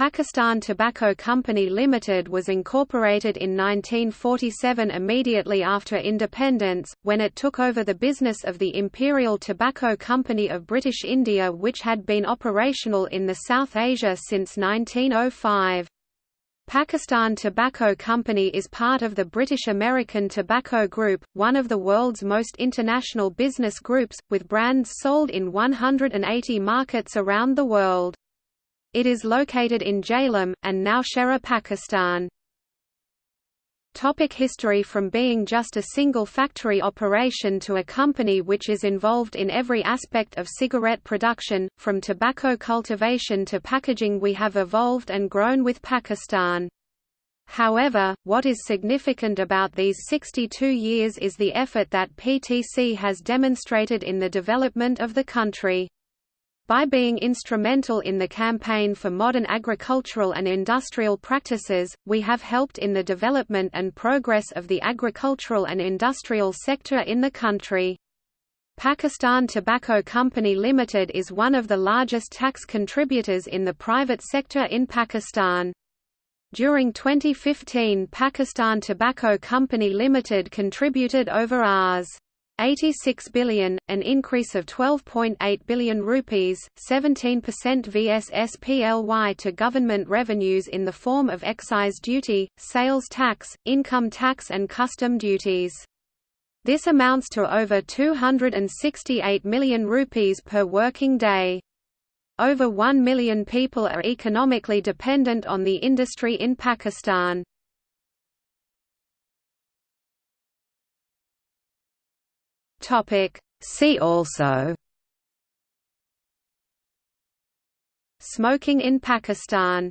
Pakistan Tobacco Company Limited was incorporated in 1947 immediately after independence, when it took over the business of the Imperial Tobacco Company of British India which had been operational in the South Asia since 1905. Pakistan Tobacco Company is part of the British American Tobacco Group, one of the world's most international business groups, with brands sold in 180 markets around the world. It is located in Jhelum, and Nowshera Pakistan. Topic history From being just a single factory operation to a company which is involved in every aspect of cigarette production, from tobacco cultivation to packaging we have evolved and grown with Pakistan. However, what is significant about these 62 years is the effort that PTC has demonstrated in the development of the country. By being instrumental in the campaign for modern agricultural and industrial practices, we have helped in the development and progress of the agricultural and industrial sector in the country. Pakistan Tobacco Company Limited is one of the largest tax contributors in the private sector in Pakistan. During 2015 Pakistan Tobacco Company Limited contributed over Rs. 86 billion, an increase of 12.8 billion rupees, 17% vs SPLY to government revenues in the form of excise duty, sales tax, income tax and custom duties. This amounts to over 268 million rupees per working day. Over 1 million people are economically dependent on the industry in Pakistan. Topic. See also Smoking in Pakistan